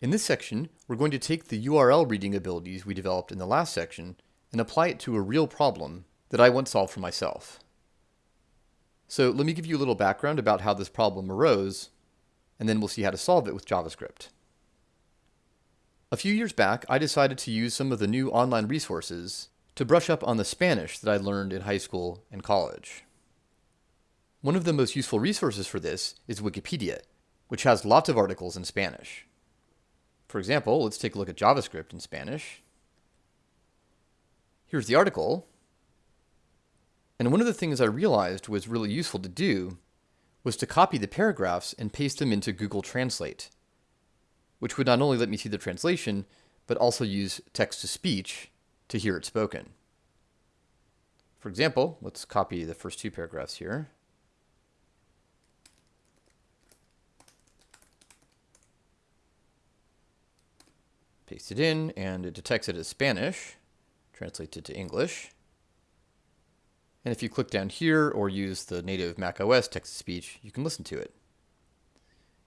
In this section, we're going to take the URL reading abilities we developed in the last section and apply it to a real problem that I once solved for myself. So let me give you a little background about how this problem arose, and then we'll see how to solve it with JavaScript. A few years back, I decided to use some of the new online resources to brush up on the Spanish that I learned in high school and college. One of the most useful resources for this is Wikipedia, which has lots of articles in Spanish. For example, let's take a look at JavaScript in Spanish. Here's the article. And one of the things I realized was really useful to do was to copy the paragraphs and paste them into Google Translate, which would not only let me see the translation, but also use text-to-speech to hear it spoken. For example, let's copy the first two paragraphs here. Paste it in, and it detects it as Spanish, translates it to English. And if you click down here or use the native Mac OS text-to-speech, you can listen to it.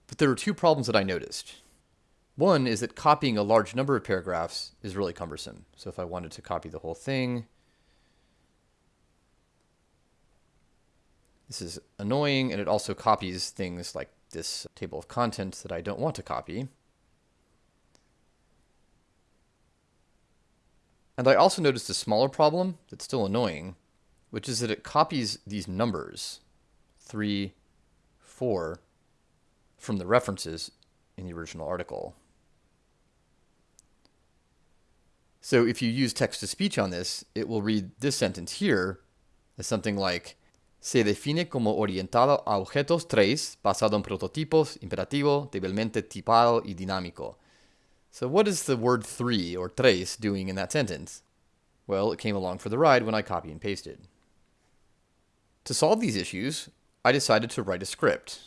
But there are two problems that I noticed. One is that copying a large number of paragraphs is really cumbersome. So if I wanted to copy the whole thing, this is annoying, and it also copies things like this table of contents that I don't want to copy. And I also noticed a smaller problem that's still annoying, which is that it copies these numbers, 3, 4, from the references in the original article. So if you use text-to-speech on this, it will read this sentence here as something like se define como orientado a objetos tres basado en prototipos imperativo, debidamente tipado y dinámico. So what is the word three or tres doing in that sentence? Well, it came along for the ride when I copy and pasted. To solve these issues, I decided to write a script.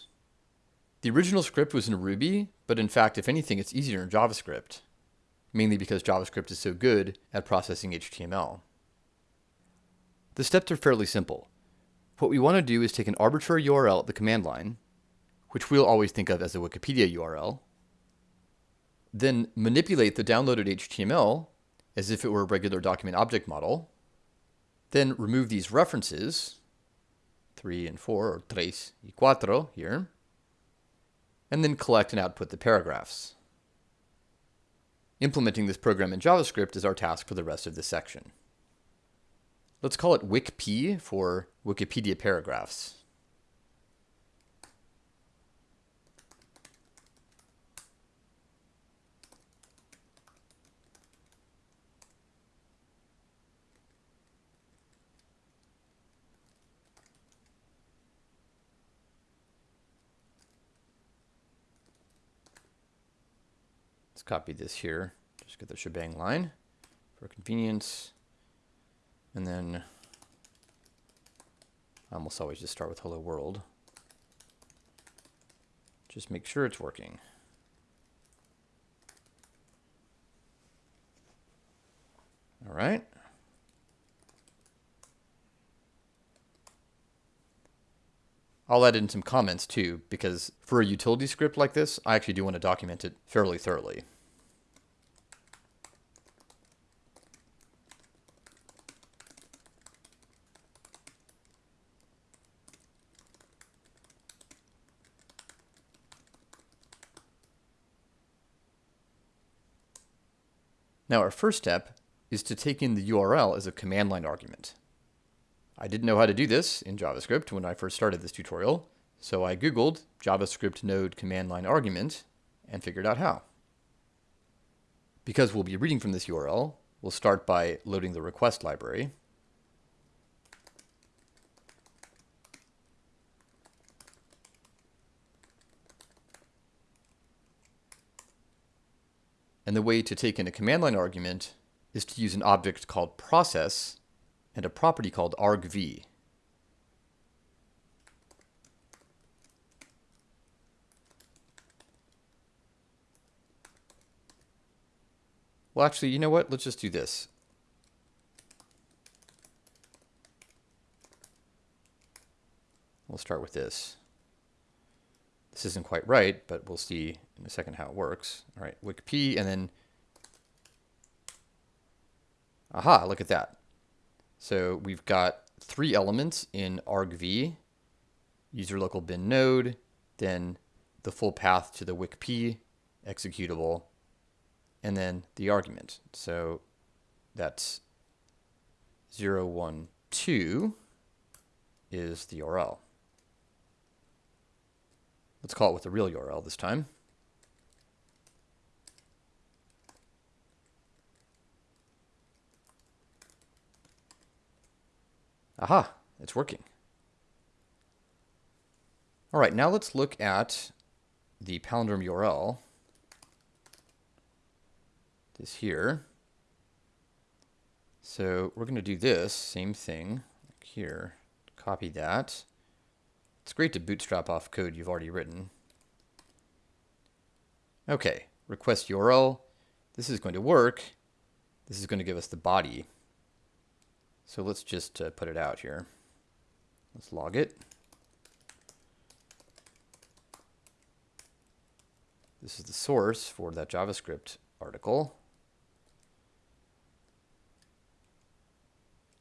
The original script was in Ruby, but in fact, if anything, it's easier in JavaScript, mainly because JavaScript is so good at processing HTML. The steps are fairly simple. What we want to do is take an arbitrary URL at the command line, which we'll always think of as a Wikipedia URL, then manipulate the downloaded HTML as if it were a regular document object model, then remove these references, 3 and 4, or tres y cuatro here, and then collect and output the paragraphs. Implementing this program in JavaScript is our task for the rest of this section. Let's call it WikP for Wikipedia paragraphs. Copy this here. Just get the shebang line for convenience. And then I almost always just start with hello world. Just make sure it's working. All right. I'll add in some comments too, because for a utility script like this, I actually do want to document it fairly thoroughly. Now our first step is to take in the URL as a command line argument. I didn't know how to do this in JavaScript when I first started this tutorial, so I googled JavaScript node command line argument and figured out how. Because we'll be reading from this URL, we'll start by loading the request library. And the way to take in a command line argument is to use an object called process and a property called argv. Well, actually, you know what? Let's just do this. We'll start with this. This isn't quite right, but we'll see in a second how it works. All right, wikp, and then, aha, look at that. So we've got three elements in argv, user local bin node, then the full path to the wikp executable, and then the argument. So that's 012 is the URL. Let's call it with the real URL this time. Aha, it's working. All right, now let's look at the palindrome URL. This here. So we're going to do this same thing here. Copy that. It's great to bootstrap off code you've already written. Okay, request URL. This is going to work. This is going to give us the body. So let's just uh, put it out here. Let's log it. This is the source for that JavaScript article.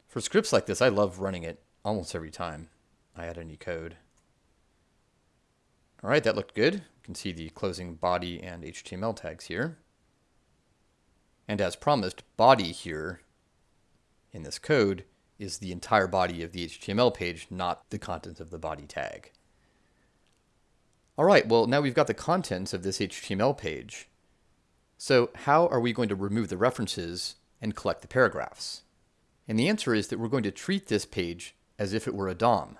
For scripts like this, I love running it almost every time I add any code. All right, that looked good. You can see the closing body and HTML tags here. And as promised, body here in this code is the entire body of the HTML page, not the contents of the body tag. All right, well, now we've got the contents of this HTML page. So how are we going to remove the references and collect the paragraphs? And the answer is that we're going to treat this page as if it were a DOM.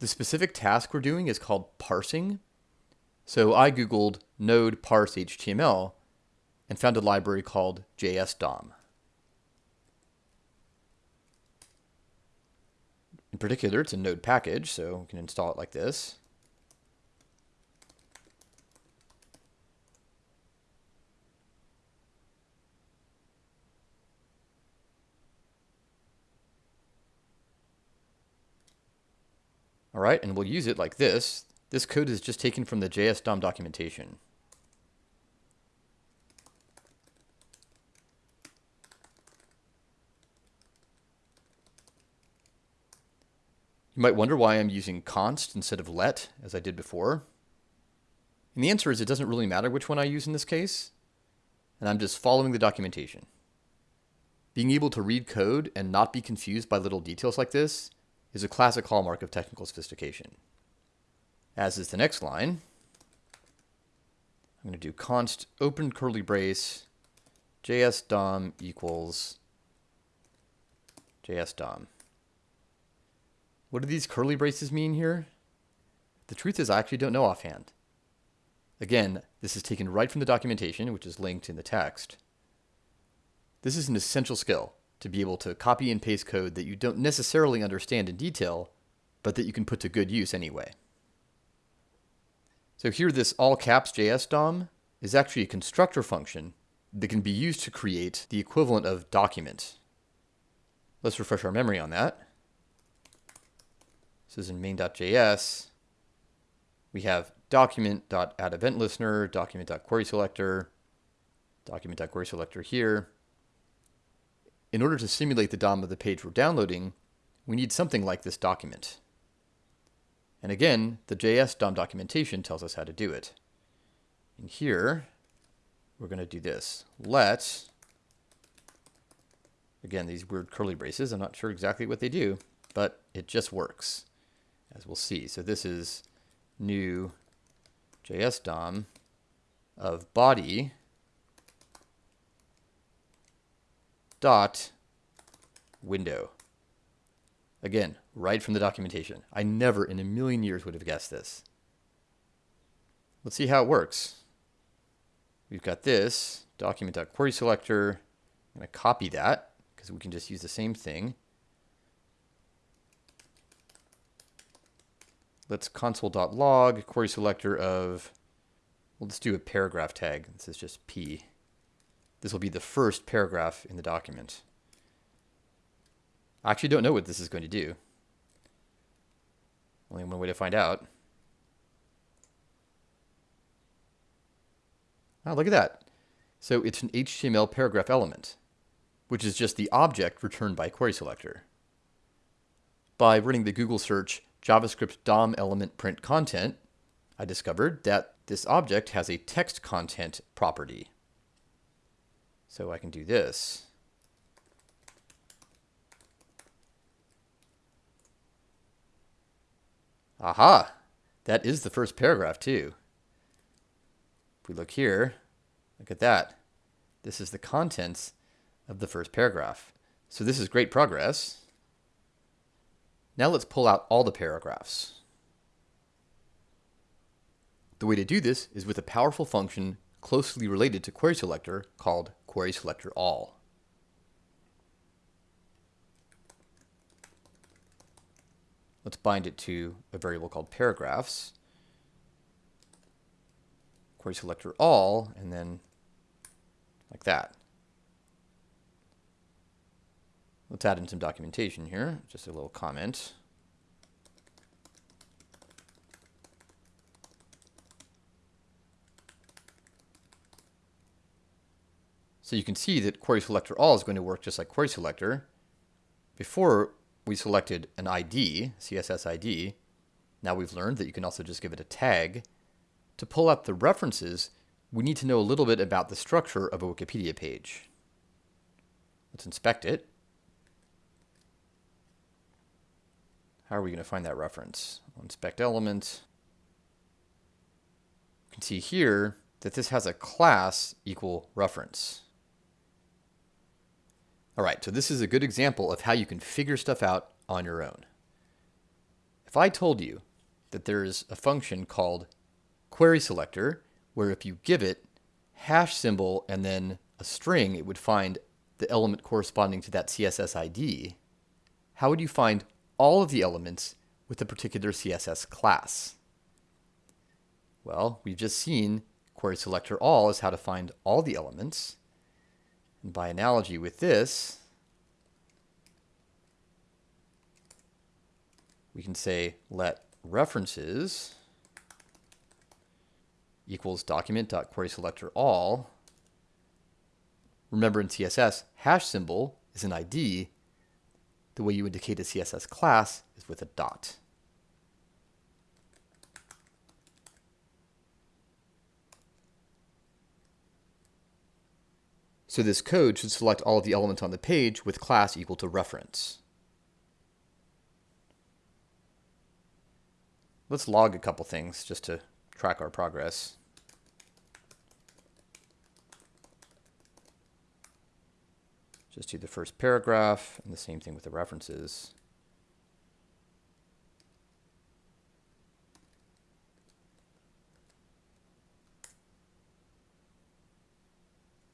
The specific task we're doing is called parsing. So I Googled node parse HTML and found a library called JSDOM. In particular, it's a node package, so we can install it like this. All right, and we'll use it like this. This code is just taken from the JSDOM documentation. You might wonder why I'm using const instead of let, as I did before. And the answer is it doesn't really matter which one I use in this case, and I'm just following the documentation. Being able to read code and not be confused by little details like this is a classic hallmark of technical sophistication. As is the next line, I'm going to do const open curly brace JS DOM equals JS DOM. What do these curly braces mean here? The truth is I actually don't know offhand. Again, this is taken right from the documentation, which is linked in the text. This is an essential skill to be able to copy and paste code that you don't necessarily understand in detail, but that you can put to good use anyway. So here this all caps JS DOM is actually a constructor function that can be used to create the equivalent of document. Let's refresh our memory on that. This is in main.js. We have document.addEventListener, document.querySelector, document.querySelector here. In order to simulate the DOM of the page we're downloading, we need something like this document. And again, the JS DOM documentation tells us how to do it. And here, we're going to do this. Let, again, these weird curly braces, I'm not sure exactly what they do, but it just works, as we'll see. So this is new JS DOM of body dot window. Again, right from the documentation. I never in a million years would have guessed this. Let's see how it works. We've got this document.querySelector. I'm going to copy that because we can just use the same thing. Let's console.log query selector of, we'll just do a paragraph tag. This is just P. This will be the first paragraph in the document. I actually don't know what this is going to do. Only one way to find out. Oh, look at that. So it's an HTML paragraph element, which is just the object returned by query selector. By running the Google search JavaScript DOM element print content, I discovered that this object has a text content property. So I can do this. Aha! That is the first paragraph too. If we look here, look at that. This is the contents of the first paragraph. So this is great progress. Now let's pull out all the paragraphs. The way to do this is with a powerful function closely related to query selector called query selector all. Let's bind it to a variable called paragraphs. Query selector all, and then like that. Let's add in some documentation here, just a little comment. So you can see that query selector all is going to work just like query selector. Before we selected an ID, CSS ID. Now we've learned that you can also just give it a tag. To pull up the references, we need to know a little bit about the structure of a Wikipedia page. Let's inspect it. How are we going to find that reference? We'll inspect element. You can see here that this has a class equal reference. All right, so this is a good example of how you can figure stuff out on your own. If I told you that there is a function called query selector, where if you give it hash symbol and then a string, it would find the element corresponding to that CSS ID, how would you find all of the elements with a particular CSS class? Well, we've just seen query selector all is how to find all the elements. And by analogy with this, we can say let references equals document.querySelector all. Remember in CSS, hash symbol is an ID. The way you indicate a CSS class is with a dot. So this code should select all of the elements on the page with class equal to reference. Let's log a couple things just to track our progress. Just do the first paragraph and the same thing with the references.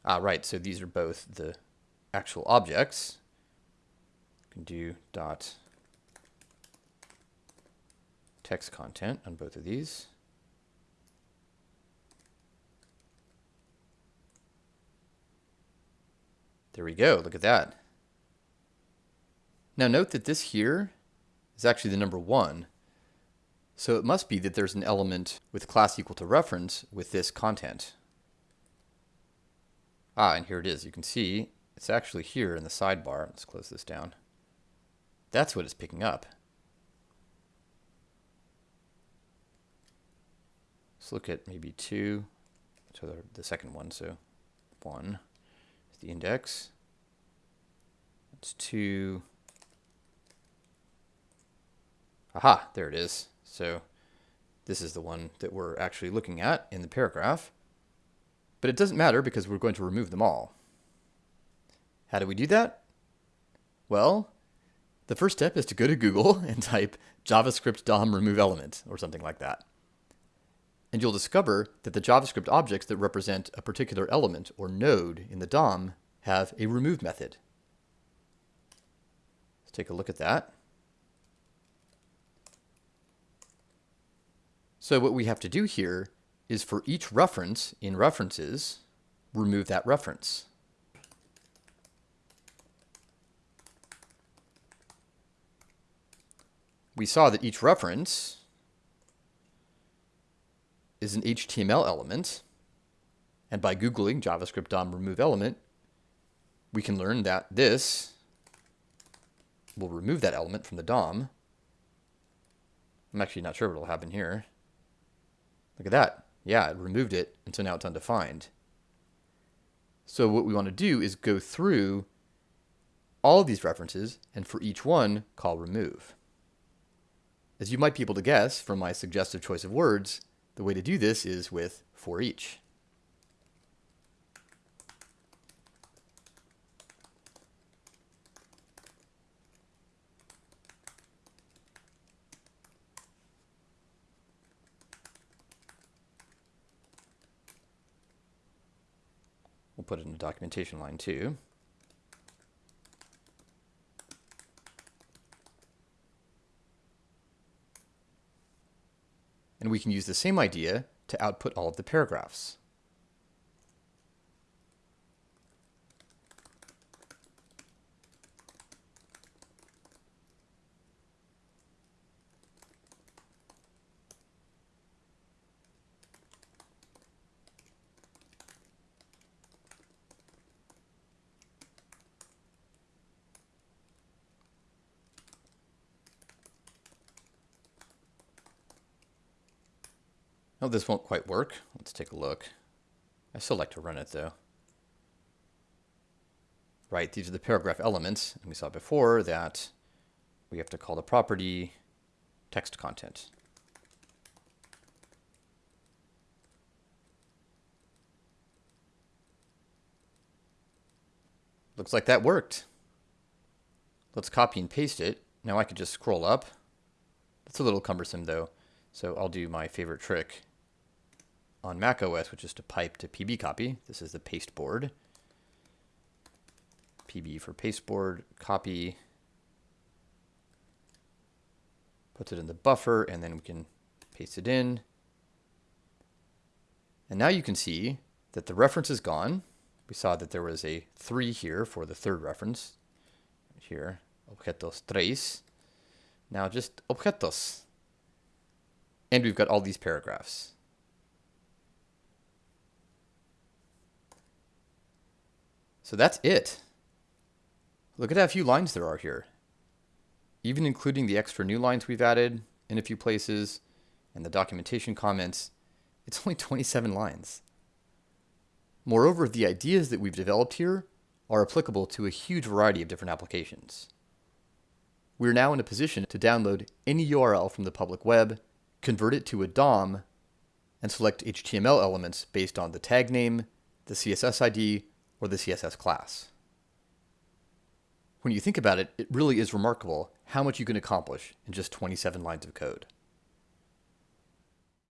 Ah, right, so these are both the actual objects. You can do dot text content on both of these. There we go, look at that. Now note that this here is actually the number one. So it must be that there's an element with class equal to reference with this content. Ah, and here it is. You can see it's actually here in the sidebar. Let's close this down. That's what it's picking up. Let's look at maybe two. So the, second one, so one is the index. It's two. Aha, there it is. So this is the one that we're actually looking at in the paragraph. But it doesn't matter because we're going to remove them all. How do we do that? Well, the first step is to go to Google and type JavaScript DOM remove element or something like that. And you'll discover that the JavaScript objects that represent a particular element or node in the DOM have a remove method. Let's take a look at that. So what we have to do here is for each reference in references, remove that reference. We saw that each reference is an HTML element, And by Googling JavaScript DOM remove element, we can learn that this will remove that element from the DOM. I'm actually not sure what will happen here. Look at that. Yeah, it removed it, and so now it's undefined. So what we want to do is go through all these references, and for each one, call remove. As you might be able to guess from my suggestive choice of words, the way to do this is with for each. Put it in the documentation line too. And we can use the same idea to output all of the paragraphs. No, this won't quite work. Let's take a look. I still like to run it though. Right, these are the paragraph elements. And we saw before that we have to call the property text content. Looks like that worked. Let's copy and paste it. Now I could just scroll up. That's a little cumbersome though. So I'll do my favorite trick on Mac OS, which is to pipe to PB copy. This is the pasteboard. PB for pasteboard, copy, puts it in the buffer, and then we can paste it in. And now you can see that the reference is gone. We saw that there was a 3 here for the third reference. Here, objetos tres. Now just objetos. And we've got all these paragraphs. So that's it. Look at how few lines there are here. Even including the extra new lines we've added in a few places and the documentation comments, it's only 27 lines. Moreover, the ideas that we've developed here are applicable to a huge variety of different applications. We're now in a position to download any URL from the public web, convert it to a DOM, and select HTML elements based on the tag name, the CSS ID, or the CSS class. When you think about it, it really is remarkable how much you can accomplish in just 27 lines of code.